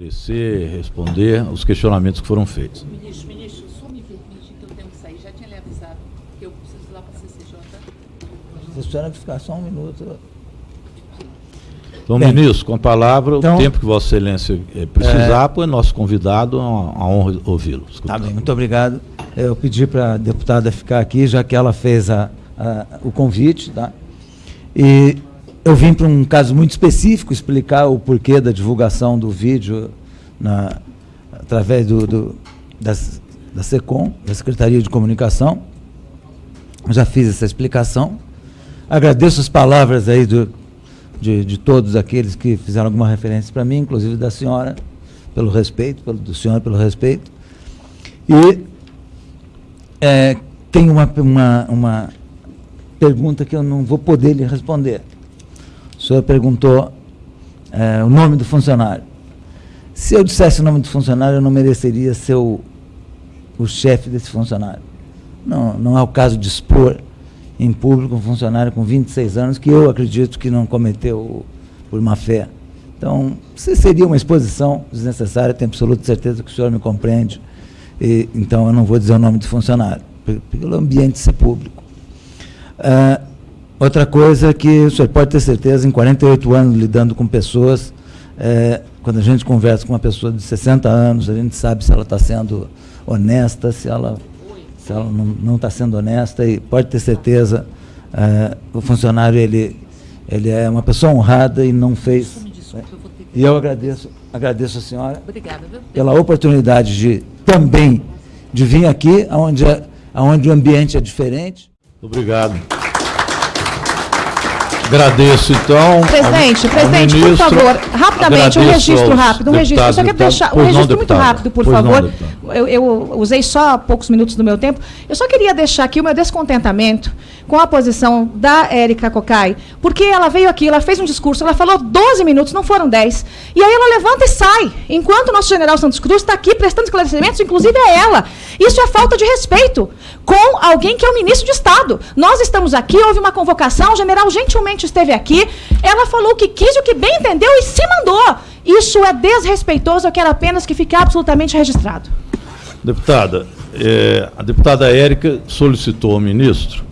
esclarecer, responder os questionamentos que foram feitos. Ministro, ministro, só me permite que eu tenho que sair. Já tinha lhe avisado que eu preciso ir lá para a CCJ. Se a senhora ficar só um minuto. Então, Bem, ministro, com a palavra, então- o tempo que Vossa Excelência eh, precisar, pois é nosso convidado, é uma, honra ouvi-lo. Tá bem, muito obrigado. Eu pedi para a deputada ficar aqui, já que ela fez a- a- o convite, tá? E eu vim para um caso muito específico explicar o porquê da divulgação do vídeo na- através do, do- da SECOM, da Secretaria de Comunicação. Já fiz essa explicação. Agradeço as palavras aí do- de, de todos aqueles que fizeram alguma referência para mim, inclusive da senhora, pelo respeito, pelo, do senhor pelo respeito. E é, tem uma, uma, uma pergunta que eu não vou poder lhe responder. Senhor perguntou é, o nome do funcionário. Se eu dissesse o nome do funcionário, eu não mereceria ser o, o chefe desse funcionário. Não, não é o caso de expor em público um funcionário com 26 anos que eu acredito que não cometeu por má fé. Então, se seria uma exposição desnecessária, tenho absoluta certeza que o senhor me compreende. E, então, eu não vou dizer o nome do funcionário, pe- pelo ambiente ser público. Ah, outra coisa que o senhor pode ter certeza, em 48 anos lidando com pessoas, eh, quando a gente conversa com uma pessoa de 60 anos, a gente sabe se ela está sendo honesta, se ela, se ela não está sendo honesta, e pode ter certeza, eh, o funcionário ele, ele é uma pessoa honrada e não fez. E eu agradeço, agradeço a senhora Obrigada, pela oportunidade de também de vir aqui, onde, onde o ambiente é diferente. Obrigado. Agradeço, então. Presidente, ao- ao presidente, por ministro. favor, rapidamente, um registro rápido, um registro. Eu só quero deixar um. Pois não, registro muito rápido, por Pois não, favor. deputada. eu, eu usei só poucos minutos do meu tempo. Eu só queria deixar aqui o meu descontentamento com a posição da Érica Cocai, porque ela veio aqui, ela fez um discurso, ela falou 12 minutos, não foram 10. E aí ela levanta e sai, enquanto o nosso general Santos Cruz está aqui prestando esclarecimentos, inclusive a ela. Isso é falta de respeito com alguém que é o ministro de Estado. Nós estamos aqui, houve uma convocação, o general gentilmente esteve aqui, ela falou o que quis, o que bem entendeu e se mandou. Isso é desrespeitoso, eu quero apenas que fique absolutamente registrado. Deputada, eh, a deputada Érica solicitou ao ministro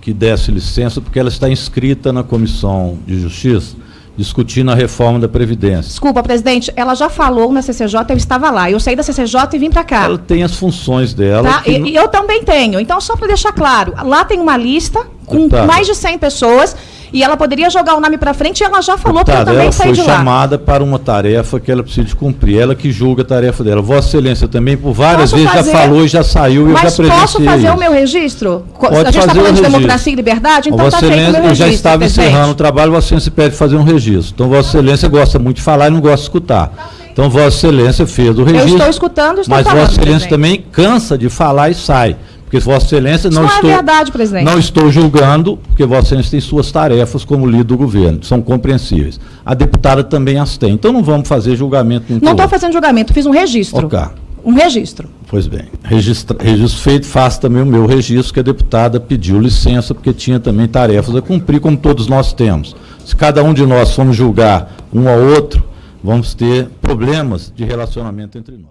que desse licença, porque ela está inscrita na Comissão de Justiça, discutindo a reforma da Previdência. Desculpa, presidente, ela já falou na CCJ, eu estava lá. Eu saí da CCJ e vim para cá. Ela tem as funções dela. Tá? E, não- eu também tenho. Então, só para deixar claro, lá tem uma lista com Deputada. mais de 100 pessoas e ela poderia jogar o nome para frente e ela já falou para eu também ela sair foi de lá. chamada para uma tarefa que ela precisa cumprir. Ela que julga a tarefa dela. Vossa Excelência também, por várias Posso vezes, fazer- já falou e já saiu e eu já Mas presenciei posso fazer isso. o meu registro? Pode a gente está falando de registro. democracia e liberdade, então Vossa está feito o meu Excelência, eu registro. já estava presidente. encerrando o trabalho, Vossa Excelência pede fazer um registro. Então, Vossa Excelência gosta muito de falar e não gosta de escutar. Então, Vossa Excelência fez o registro. estou escutando estou Mas falando, Vossa Excelência presidente. tambem cansa de falar e sai. Porque Vossa Excelência não, não é estou. verdade, presidente. Não estou julgando, porque Vossa Excelência tem suas tarefas como líder do governo, são compreensíveis. A deputada também as tem. Então não vamos fazer julgamento Não estou fazendo julgamento, fiz um registro. Ok. Um registro. Pois bem, registro feito, faço também o meu registro, que a deputada pediu licença, porque tinha também tarefas a cumprir, como todos nós temos. Se cada um de nós formos julgar um ao outro, vamos ter problemas de relacionamento entre nós.